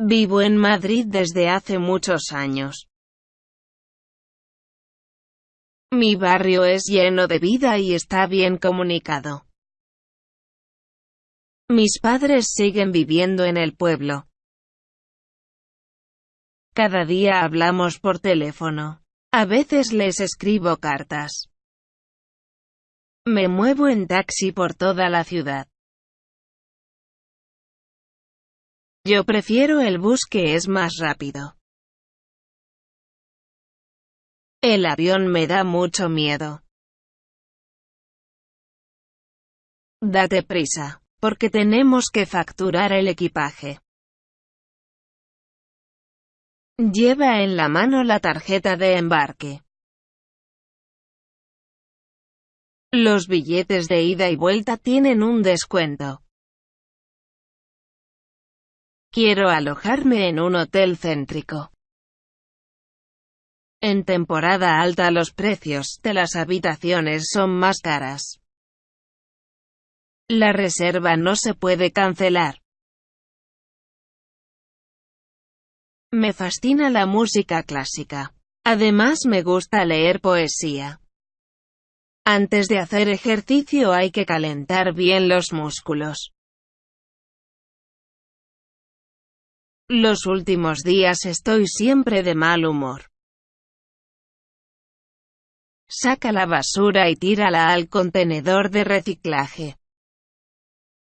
Vivo en Madrid desde hace muchos años. Mi barrio es lleno de vida y está bien comunicado. Mis padres siguen viviendo en el pueblo. Cada día hablamos por teléfono. A veces les escribo cartas. Me muevo en taxi por toda la ciudad. Yo prefiero el bus que es más rápido. El avión me da mucho miedo. Date prisa, porque tenemos que facturar el equipaje. Lleva en la mano la tarjeta de embarque. Los billetes de ida y vuelta tienen un descuento. Quiero alojarme en un hotel céntrico. En temporada alta los precios de las habitaciones son más caras. La reserva no se puede cancelar. Me fascina la música clásica. Además me gusta leer poesía. Antes de hacer ejercicio hay que calentar bien los músculos. Los últimos días estoy siempre de mal humor. Saca la basura y tírala al contenedor de reciclaje.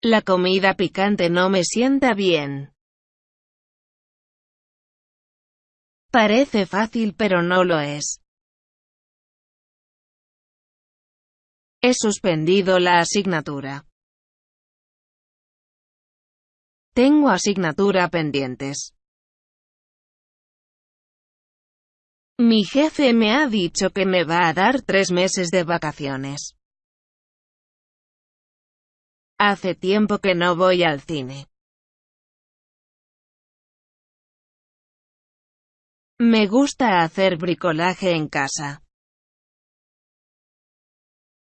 La comida picante no me sienta bien. Parece fácil pero no lo es. He suspendido la asignatura. Tengo asignatura pendientes. Mi jefe me ha dicho que me va a dar tres meses de vacaciones. Hace tiempo que no voy al cine. Me gusta hacer bricolaje en casa.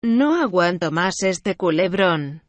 No aguanto más este culebrón.